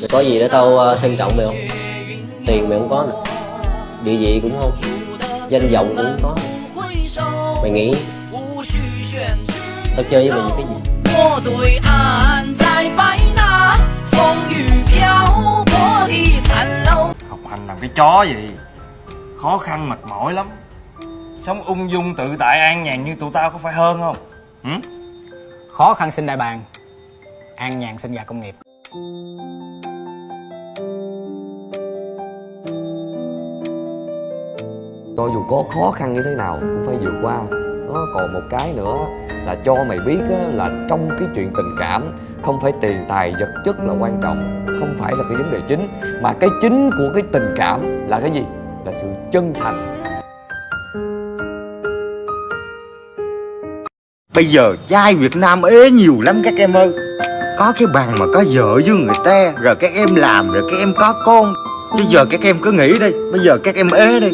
Mày có gì để tao ờ, xem trọng mày không? Tiền mày không có nè. Địa vị cũng không. Danh vọng cũng không có. Mày nghĩ Tao chơi với mày cái gì? Học hành làm cái chó gì? Khó khăn mệt mỏi lắm. Sống ung dung tự tại an nhàn như tụi tao có phải hơn không? Hử? Khó khăn sinh đại bàng An nhàn sinh gà công nghiệp. Cho dù có khó khăn như thế nào cũng phải vượt qua. Nó còn một cái nữa là cho mày biết á, là trong cái chuyện tình cảm không phải tiền tài vật chất là quan trọng không phải là cái vấn đề chính mà cái chính của cái tình cảm là cái gì? Là sự chân thành. Bây giờ trai Việt Nam ế nhiều lắm các em ơi. Có cái bằng mà có vợ với người ta Rồi các em làm rồi các em có con. Chứ giờ các em cứ nghĩ đi Bây giờ các em ế đi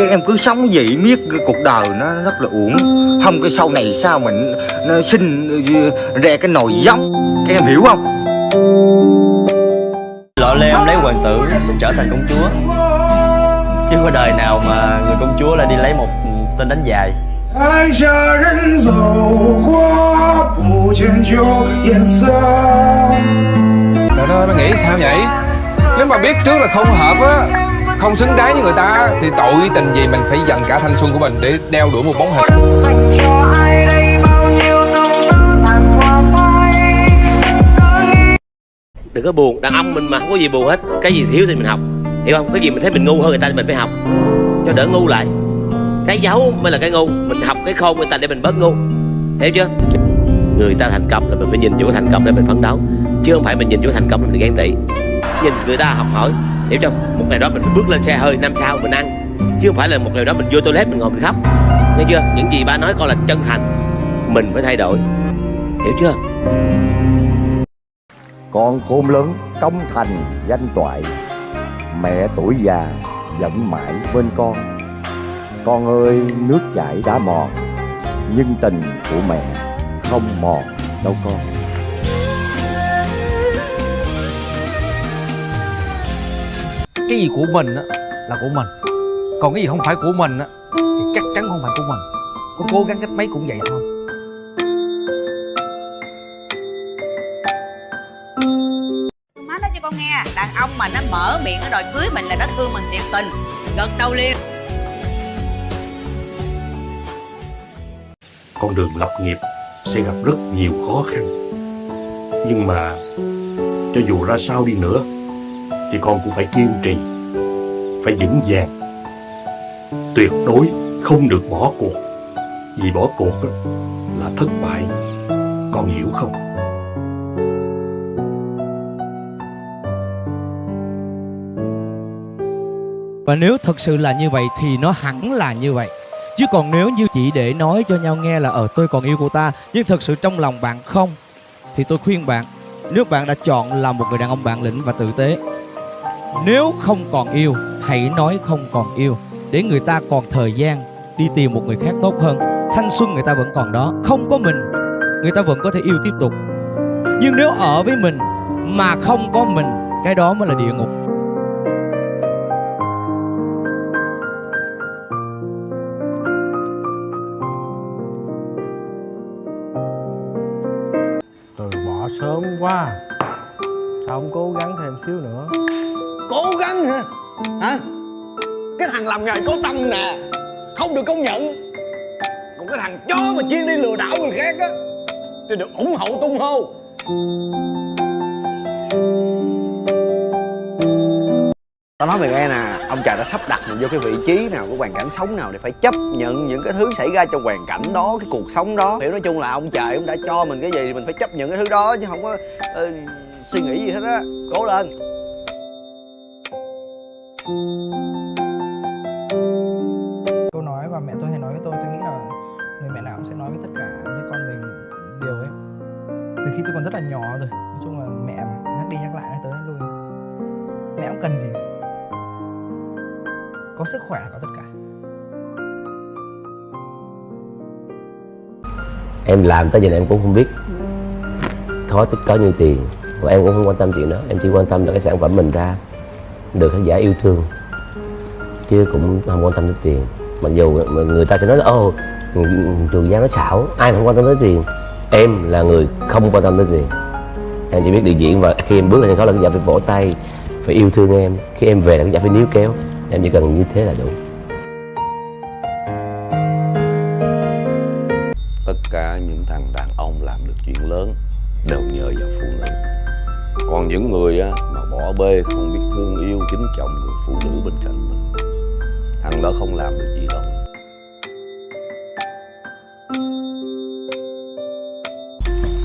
Các em cứ sống vậy miết cái cuộc đời nó rất là uổng Không cái sau này sao mình nó sinh ra cái nồi giống Các em hiểu không Lọ lem lấy hoàng tử sẽ trở thành công chúa Chứ có đời nào mà người công chúa lại đi lấy một tên đánh dài 爱下人走过，不见旧颜色。 Trời ơi, nó nghĩ sao vậy? Nếu mà biết trước là không hợp á không xứng đáng với người ta Thì tội tình gì mình phải dành cả thanh xuân của mình Để đeo đuổi một bóng hình? Đừng có buồn, đàn ông mình mà không có gì buồn hết. Cái gì thiếu thì mình học. Hiểu không? Cái gì mình thấy mình ngu hơn người ta thì mình phải học. Cho đỡ ngu lại. Cái giấu mới là cái ngu. Mình học cái khôn người ta để mình bớt ngu. Hiểu chưa? Người ta thành công là mình phải nhìn vô cái thành công để mình phấn đấu. Chứ không phải mình nhìn vô thành công để mình ghen tị. Nhìn người ta học hỏi Hiểu không? Một ngày đó mình phải bước lên xe hơi năm sau mình ăn Chứ không phải là một ngày đó mình vô toilet mình ngồi mình khóc Nghe chưa? Những gì ba nói con là chân thành Mình phải thay đổi Hiểu chưa? Con khôn lớn, công thành, danh toại Mẹ tuổi già, vẫn mãi bên con Con ơi, nước chảy đã mòn Nhưng tình của mẹ không mòn đâu con Cái gì của mình á là của mình. Còn cái gì không phải của mình á Thì chắc chắn không phải của mình. Có cố gắng cách mấy cũng vậy thôi. Má nói cho con nghe. Đàn ông mà nó mở miệng nó đòi cưới mình là nó thương mình thiệt tình. Gật đầu liền? Con đường lập nghiệp sẽ gặp rất nhiều khó khăn. Nhưng mà cho dù ra sao đi nữa thì con cũng phải kiên trì, phải vững vàng. Tuyệt đối không được bỏ cuộc, vì bỏ cuộc là thất bại. Con hiểu không? Và nếu thật sự là như vậy thì nó hẳn là như vậy. Chứ còn nếu như chỉ để nói cho nhau nghe là Ờ tôi còn yêu cô ta, Nhưng thật sự trong lòng bạn không, Thì tôi khuyên bạn, Nếu bạn đã chọn là một người đàn ông bản lĩnh và tử tế nếu không còn yêu, Hãy nói không còn yêu, Để người ta còn thời gian Đi tìm một người khác tốt hơn. Thanh xuân người ta vẫn còn đó, Không có mình, Người ta vẫn có thể yêu tiếp tục. Nhưng nếu ở với mình Mà không có mình, Cái đó mới là địa ngục. Từ bỏ sớm quá Sao không cố gắng thêm xíu nữa. Cố gắng hả? Hả? Cái thằng làm nghề có tâm nè Không được công nhận Còn cái thằng chó mà chuyên đi lừa đảo người khác á Thì được ủng hộ tung hô Tao nói mày nghe nè, ông trời đã sắp đặt mình vô cái vị trí nào, cái hoàn cảnh sống nào để phải chấp nhận những cái thứ xảy ra trong hoàn cảnh đó, cái cuộc sống đó. Hiểu nói chung là ông trời cũng đã cho mình cái gì thì mình phải chấp nhận cái thứ đó chứ không có uh, suy nghĩ gì hết á. Cố lên câu nói và mẹ tôi hay nói với tôi tôi nghĩ là người mẹ nào cũng sẽ nói với tất cả với con mình điều ấy. Từ khi tôi còn rất là nhỏ rồi, nói chung là mẹ mà nhắc đi nhắc lại nói tới nói lui mẹ cũng cần gì? Có sức khỏe là có tất cả. Em làm tới giờ này em cũng không biết Khó tích có nhiêu tiền, và em cũng không quan tâm chuyện đó. Em chỉ quan tâm là cái sản phẩm mình ra được khán giả yêu thương. Chứ cũng không quan tâm đến tiền. Mặc dù người ta sẽ nói là ô trường giang nó xảo, ai mà không quan tâm tới tiền? Em là người không quan tâm tới tiền. Em chỉ biết điều diễn và khi em bước lên sân khấu là khán giả phải vỗ tay, phải yêu thương em. Khi em về là khán giả phải níu kéo. Em chỉ cần như thế là đủ. Tất cả những thằng đàn ông làm được chuyện lớn đều nhờ vào phụ nữ còn những người á, mà bỏ bê không biết thương yêu kính trọng người phụ nữ bên cạnh mình thằng đó không làm được gì đâu.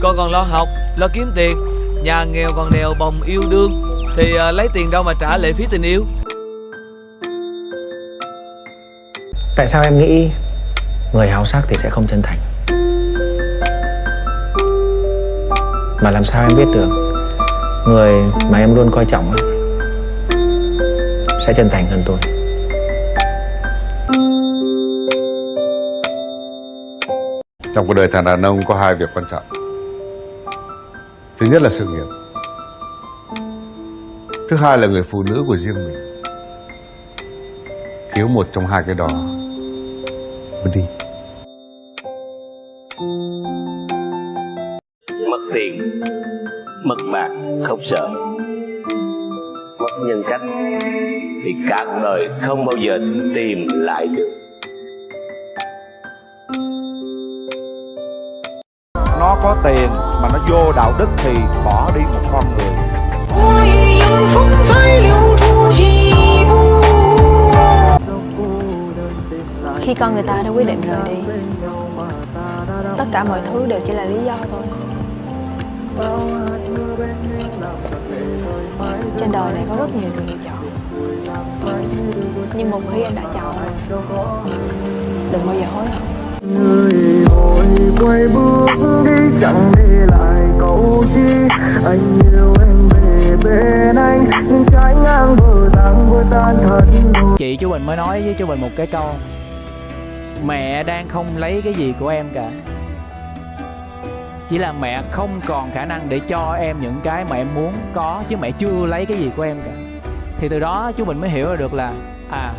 Con còn lo học, lo kiếm tiền. Nhà nghèo còn đèo bồng yêu đương. Thì à, lấy tiền đâu mà trả lệ phí tình yêu? Tại sao em nghĩ người háo sắc thì sẽ không chân thành? Mà làm sao em biết được người mà em luôn coi trọng ấy, sẽ chân thành hơn tôi? Trong cuộc đời thằng đàn ông có hai việc quan trọng. Thứ nhất là sự nghiệp. Thứ hai là người phụ nữ của riêng mình. Thiếu một trong hai cái đó Vứt đi. Mất bạc không sợ. Mất nhân cách thì cả cuộc đời không bao giờ tìm lại được. Nó có tiền mà nó vô đạo đức thì bỏ đi một con người. Khi con người ta đã quyết định rời đi Tất cả mọi thứ đều chỉ là lý do thôi Trên đời này có rất nhiều sự lựa chọn. Nhưng một khi anh đã chọn Đừng bao giờ hối hận. Người vội quay bước đi chẳng để lại câu chi. Anh yêu em về bên anh nhưng trái ngang bờ tang vừa tan thân Chị chú Bình mới nói với chú Bình một cái câu. Mẹ đang không lấy cái gì của em cả chỉ là mẹ không còn khả năng để cho em những cái mà em muốn có Chứ mẹ chưa lấy cái gì của em cả. Thì từ đó chú Bình mới hiểu được là À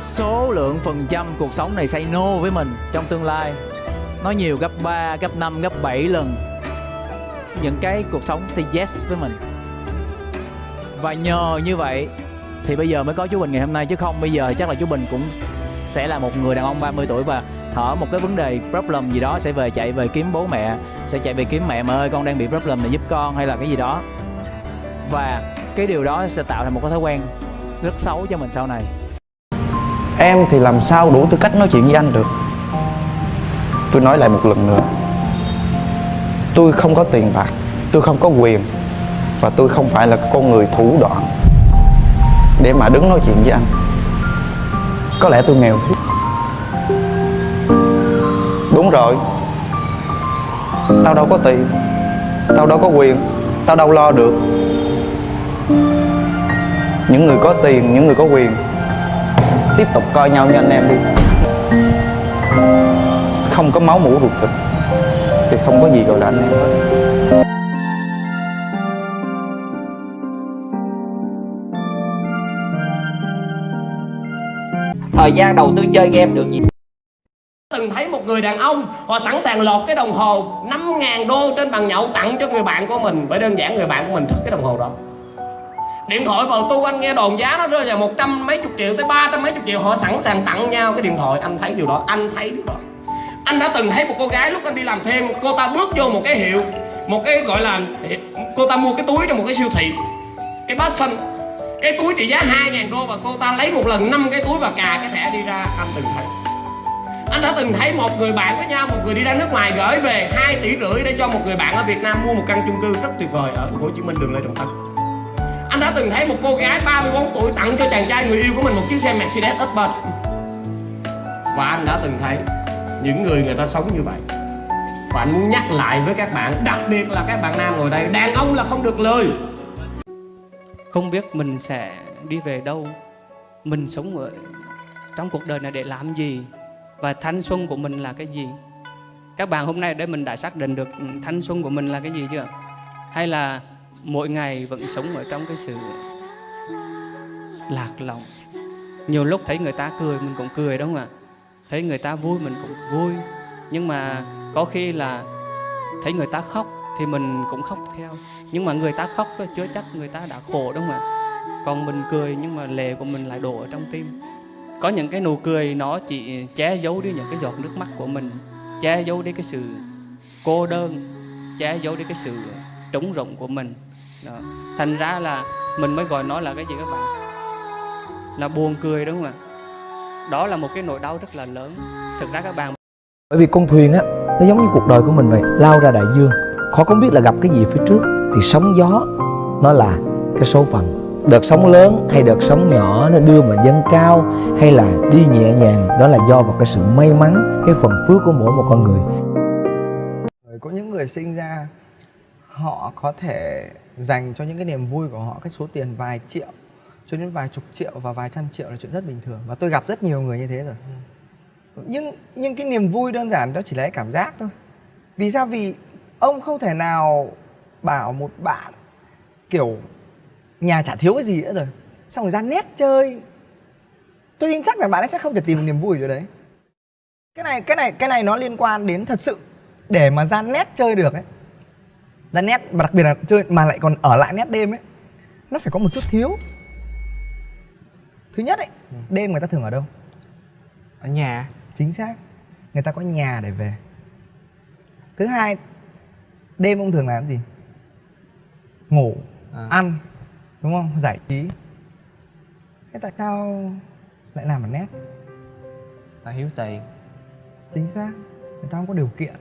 số lượng phần trăm cuộc sống này say no với mình trong tương lai. Nó nhiều gấp 3, gấp 5, gấp 7 lần. Những cái cuộc sống say yes với mình. Và nhờ như vậy thì bây giờ mới có chú Bình ngày hôm nay chứ không bây giờ chắc là chú Bình cũng sẽ là một người đàn ông 30 tuổi và thở một cái vấn đề problem gì đó sẽ về chạy về kiếm bố mẹ, sẽ chạy về kiếm mẹ mà ơi, con đang bị problem này giúp con hay là cái gì đó. Và cái điều đó sẽ tạo thành một cái thói quen rất xấu cho mình sau này. Em thì làm sao đủ tư cách nói chuyện với anh được? Tôi nói lại một lần nữa. Tôi không có tiền bạc, Tôi không có quyền, Và tôi không phải là con người thủ đoạn Để mà đứng nói chuyện với anh. Có lẽ tôi nghèo thiệt Đúng rồi. Tao đâu có tiền Tao đâu có quyền Tao đâu lo được. Những người có tiền, những người có quyền. Tiếp tục coi nhau như anh em đi. Không có máu mũ ruột thịt thì không có gì gọi là anh em hết. Thời gian đầu tư chơi game được gì người đàn ông, họ sẵn sàng lột cái đồng hồ 5.000 đô trên bàn nhậu tặng cho người bạn của mình. Bởi đơn giản người bạn của mình thích cái đồng hồ đó. Điện thoại vào tu anh nghe đồn giá nó rơi vào một trăm mấy chục triệu tới ba trăm mấy chục triệu. Họ sẵn sàng tặng nhau cái điện thoại. Anh thấy điều đó, anh thấy điều đó. Anh đã từng thấy một cô gái lúc anh đi làm thêm, cô ta bước vô một cái hiệu, một cái gọi là, cô ta mua cái túi trong một cái siêu thị. Cái bát xanh, cái túi trị giá 2.000 đô và cô ta lấy một lần năm cái túi và cà cái thẻ đi ra. Anh từng thấy anh đã từng thấy một người bạn với nhau, một người đi ra nước ngoài gửi về 2 tỷ rưỡi để cho một người bạn ở Việt Nam mua một căn chung cư rất tuyệt vời ở Hồ Chí Minh, đường Lê Trọng Tấn anh đã từng thấy một cô gái 34 tuổi tặng cho chàng trai người yêu của mình một chiếc xe Mercedes Upper. Và anh đã từng thấy những người người ta sống như vậy. Và anh muốn nhắc lại với các bạn, đặc biệt là các bạn nam ngồi đây, đàn ông là không được lời. Không biết mình sẽ đi về đâu, mình sống ở trong cuộc đời này để làm gì? Và thanh xuân của mình là cái gì? Các bạn hôm nay để mình đã xác định được thanh xuân của mình là cái gì chưa? Hay là mỗi ngày vẫn sống ở trong cái sự lạc lòng nhiều lúc thấy người ta cười mình cũng cười, đúng không ạ? Thấy người ta vui mình cũng vui. Nhưng mà có khi là thấy người ta khóc thì mình cũng khóc theo. Nhưng mà người ta khóc chưa chắc người ta đã khổ, đúng không ạ? Còn mình cười nhưng mà lệ của mình lại đổ ở trong tim có những cái nụ cười nó chỉ che giấu đi những cái giọt nước mắt của mình, che giấu đi cái sự cô đơn, che giấu đi cái sự trống rỗng của mình. Đó. thành ra là mình mới gọi nó là cái gì các bạn? Là buồn cười, đúng không ạ? Đó là một cái nỗi đau rất là lớn. Thực ra các bạn bởi vì con thuyền á, nó giống như cuộc đời của mình vậy, lao ra đại dương. Khó không biết là gặp cái gì phía trước, thì sóng gió nó là cái số phận đợt sóng lớn hay đợt sóng nhỏ nó đưa mình dâng cao hay là đi nhẹ nhàng, đó là do vào cái sự may mắn, cái phần phước của mỗi một con người. Có những người sinh ra, họ có thể dành cho những cái niềm vui của họ cái số tiền vài triệu, cho đến vài chục triệu và vài trăm triệu là chuyện rất bình thường. Và tôi gặp rất nhiều người như thế rồi. Nhưng nhưng cái niềm vui đơn giản đó chỉ là cái cảm giác thôi. Vì sao? Vì ông không thể nào bảo một bạn, kiểu nhà chả thiếu cái gì nữa rồi. Xong rồi ra nét chơi. Tôi tin chắc là bạn ấy sẽ không thể tìm được niềm vui ở chỗ đấy. Cái này cái này cái này nó liên quan đến thật sự. Để mà ra nét chơi được ấy. Ra nét và đặc biệt là chơi mà lại còn ở lại nét đêm ấy nó phải có một chút thiếu. Thứ nhất ấy đêm người ta thường ở đâu? Ở nhà. Chính xác. Người ta có nhà để về. Thứ hai đêm ông thường làm gì? Ngủ ăn đúng không? Giải trí. Thế tại sao lại làm ở nét ta hiếu tiền. Chính xác. Người ta không có điều kiện